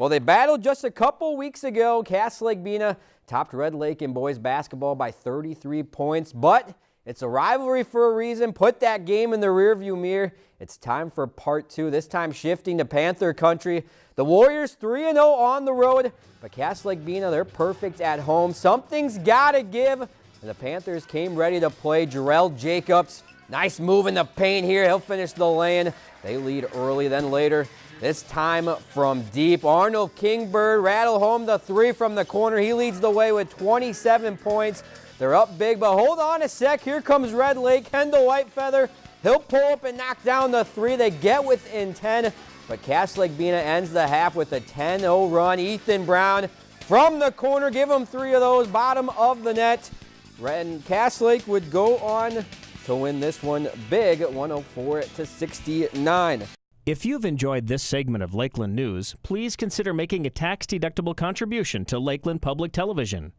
Well, they battled just a couple weeks ago. Cass Lake Bena topped Red Lake in boys basketball by 33 points, but it's a rivalry for a reason. Put that game in the rearview mirror. It's time for part two, this time shifting to Panther country. The Warriors 3-0 on the road, but Cass Lake Bena, they're perfect at home. Something's got to give, and the Panthers came ready to play. Jarrell Jacobs, nice move in the paint here. He'll finish the lane. They lead early, then later this time from deep. Arnold Kingbird rattle home the three from the corner. He leads the way with 27 points. They're up big, but hold on a sec. Here comes Red Lake. Kendall Whitefeather. He'll pull up and knock down the three. They get within 10, but Cass Lake Bena ends the half with a 10-0 run. Ethan Brown from the corner. Give him three of those. Bottom of the net. And Cass Lake would go on to win this one big, 104 to 69. If you've enjoyed this segment of Lakeland News, please consider making a tax-deductible contribution to Lakeland Public Television.